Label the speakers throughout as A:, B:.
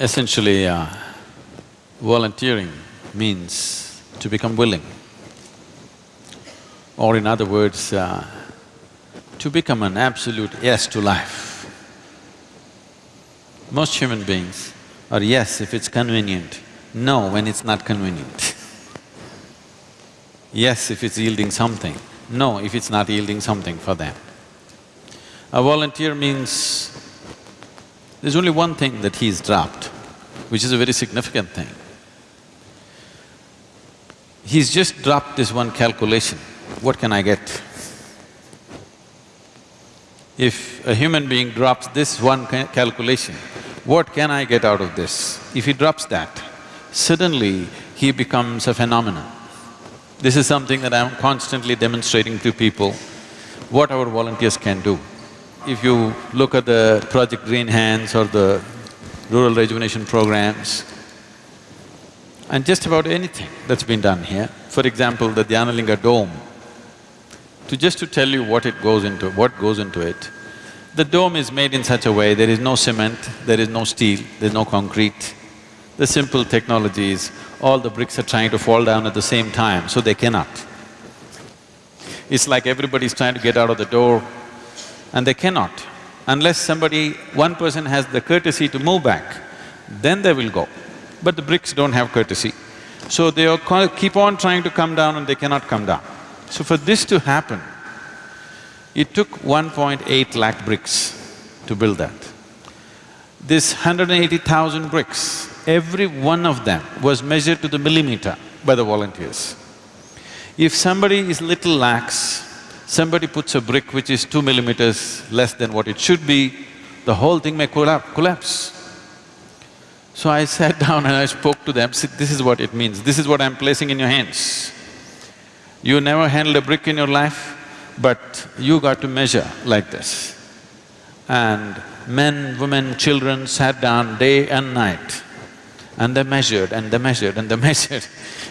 A: Essentially, uh, volunteering means to become willing. Or in other words, uh, to become an absolute yes to life. Most human beings are yes if it's convenient, no when it's not convenient. yes if it's yielding something, no if it's not yielding something for them. A volunteer means there's only one thing that he's dropped, which is a very significant thing. He's just dropped this one calculation, what can I get? If a human being drops this one ca calculation, what can I get out of this? If he drops that, suddenly he becomes a phenomenon. This is something that I'm constantly demonstrating to people, what our volunteers can do. If you look at the Project Green Hands or the rural rejuvenation programs, and just about anything that's been done here, for example, the Dhyanalinga dome, to just to tell you what it goes into, what goes into it, the dome is made in such a way, there is no cement, there is no steel, there's no concrete. The simple technology is, all the bricks are trying to fall down at the same time, so they cannot. It's like everybody's trying to get out of the door, and they cannot. Unless somebody, one person has the courtesy to move back, then they will go. But the bricks don't have courtesy. So they are keep on trying to come down and they cannot come down. So for this to happen, it took 1.8 lakh bricks to build that. This 180,000 bricks, every one of them was measured to the millimeter by the volunteers. If somebody is little lax, somebody puts a brick which is two millimeters less than what it should be, the whole thing may collapse. So I sat down and I spoke to them, this is what it means, this is what I'm placing in your hands. You never handled a brick in your life, but you got to measure like this. And men, women, children sat down day and night and they measured and they measured and they measured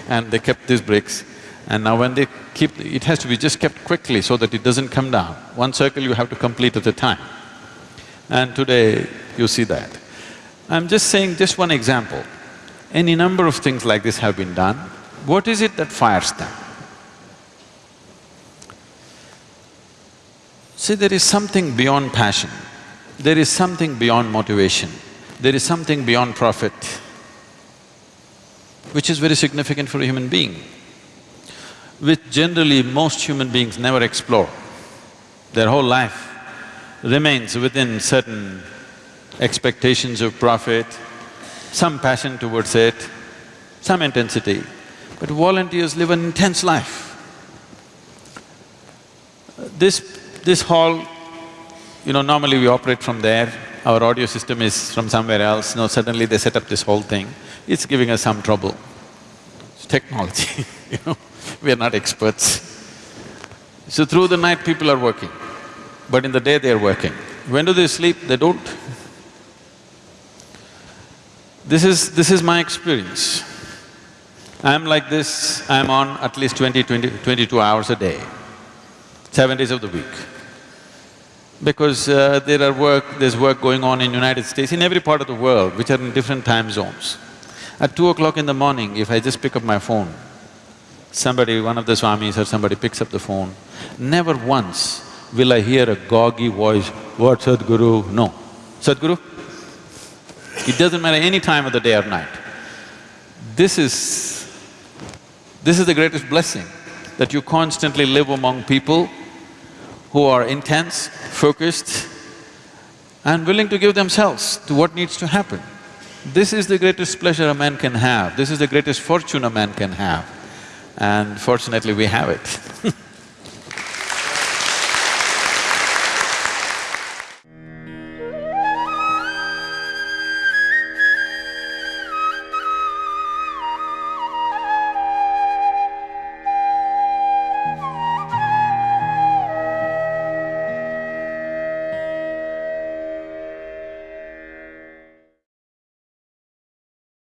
A: and they kept these bricks and now when they keep… it has to be just kept quickly so that it doesn't come down. One circle you have to complete at a time. And today you see that. I'm just saying just one example. Any number of things like this have been done. What is it that fires them? See, there is something beyond passion, there is something beyond motivation, there is something beyond profit, which is very significant for a human being which generally most human beings never explore. Their whole life remains within certain expectations of profit, some passion towards it, some intensity. But volunteers live an intense life. This… this hall, you know, normally we operate from there, our audio system is from somewhere else, now suddenly they set up this whole thing, it's giving us some trouble. It's technology, you know we are not experts. So through the night people are working, but in the day they are working. When do they sleep? They don't. This is… this is my experience. I'm like this, I'm on at least 20, 20, 22 hours a day, seven days of the week. Because uh, there are work… there's work going on in United States, in every part of the world, which are in different time zones. At two o'clock in the morning, if I just pick up my phone, somebody, one of the swamis or somebody picks up the phone, never once will I hear a goggy voice, what Sadhguru? No. Sadhguru? It doesn't matter any time of the day or night. This is… this is the greatest blessing, that you constantly live among people who are intense, focused and willing to give themselves to what needs to happen. This is the greatest pleasure a man can have, this is the greatest fortune a man can have and fortunately we have it